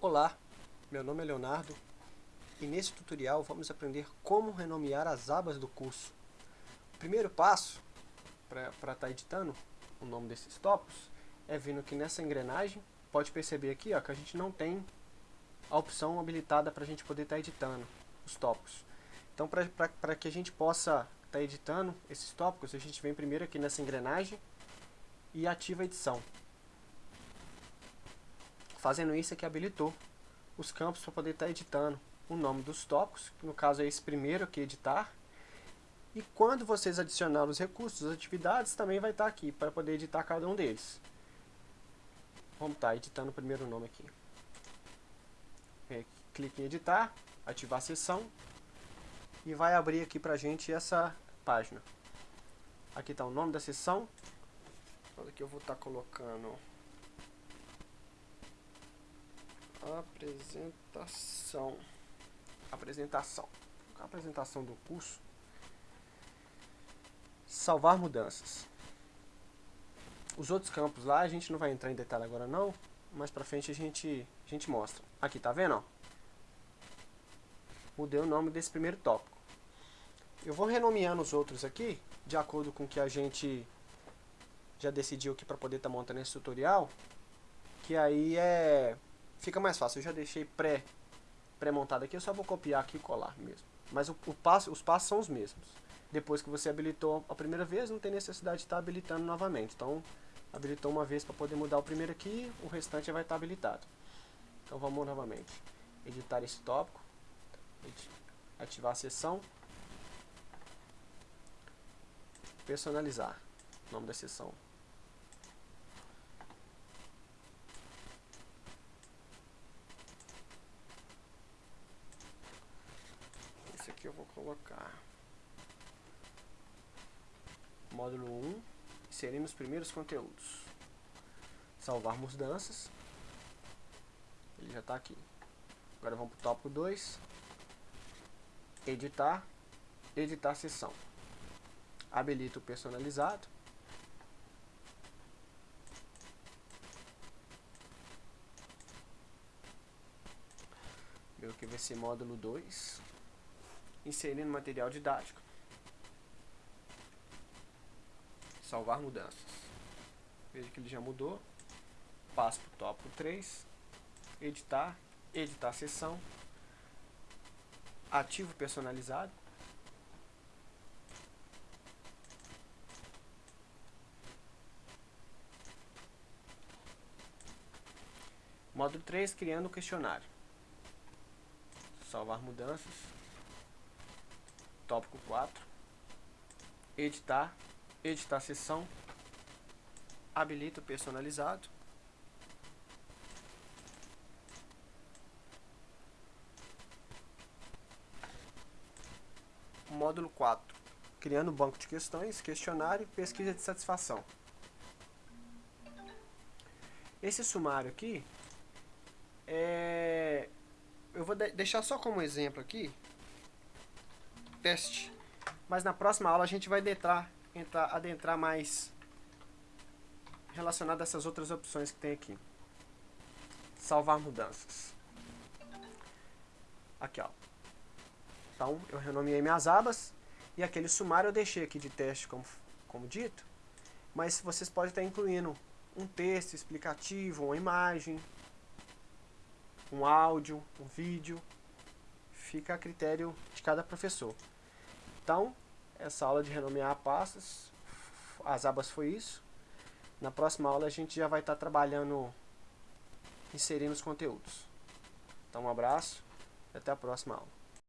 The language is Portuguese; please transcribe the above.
Olá, meu nome é Leonardo e nesse tutorial vamos aprender como renomear as abas do curso. O primeiro passo para estar tá editando o nome desses tópicos é vindo aqui nessa engrenagem, pode perceber aqui ó, que a gente não tem a opção habilitada para a gente poder estar tá editando os tópicos. Então para que a gente possa estar tá editando esses tópicos, a gente vem primeiro aqui nessa engrenagem e ativa a edição. Fazendo isso aqui habilitou os campos para poder estar tá editando o nome dos tópicos, que no caso é esse primeiro aqui, editar. E quando vocês adicionarem os recursos, as atividades, também vai estar tá aqui para poder editar cada um deles. Vamos estar tá editando o primeiro nome aqui. clique em editar, ativar a sessão e vai abrir aqui para a gente essa página. Aqui está o nome da sessão. Aqui eu vou estar colocando apresentação. Apresentação. Apresentação do curso salvar mudanças. Os outros campos lá a gente não vai entrar em detalhe agora não mais pra frente a gente a gente mostra. Aqui tá vendo ó? mudei o nome desse primeiro tópico. Eu vou renomeando os outros aqui de acordo com que a gente já decidiu aqui para poder estar tá montando esse tutorial que aí é fica mais fácil. Eu já deixei pré pré-montado aqui, eu só vou copiar aqui e colar mesmo. Mas o, o passo, os passos são os mesmos. Depois que você habilitou a primeira vez, não tem necessidade de estar habilitando novamente. Então, habilitou uma vez para poder mudar o primeiro aqui, o restante vai estar habilitado. Então vamos novamente. Editar esse tópico. Ativar a sessão. Personalizar. Nome da sessão. Aqui eu vou colocar módulo 1, inserimos os primeiros conteúdos. Salvar mudanças. Ele já está aqui. Agora vamos para o tópico 2. Editar. Editar sessão. Habilita o personalizado. Meu que vai ser módulo 2 inserindo material didático. Salvar mudanças. Veja que ele já mudou. Passo para o tópico 3. Editar. Editar sessão. Ativo personalizado. Módulo 3, criando o questionário. Salvar mudanças. Tópico 4. Editar. Editar sessão. Habilita o personalizado. Módulo 4. Criando banco de questões, questionário, pesquisa de satisfação. Esse sumário aqui, é... eu vou de deixar só como exemplo aqui, teste. Mas na próxima aula a gente vai adentrar, entrar, adentrar mais relacionado a essas outras opções que tem aqui. Salvar mudanças. Aqui, ó. Então, eu renomeei minhas abas e aquele sumário eu deixei aqui de teste, como, como dito. Mas vocês podem estar incluindo um texto explicativo, uma imagem, um áudio, um vídeo. Fica a critério de cada professor. Então, essa aula de renomear pastas, as abas foi isso. Na próxima aula a gente já vai estar trabalhando, inserindo os conteúdos. Então um abraço e até a próxima aula.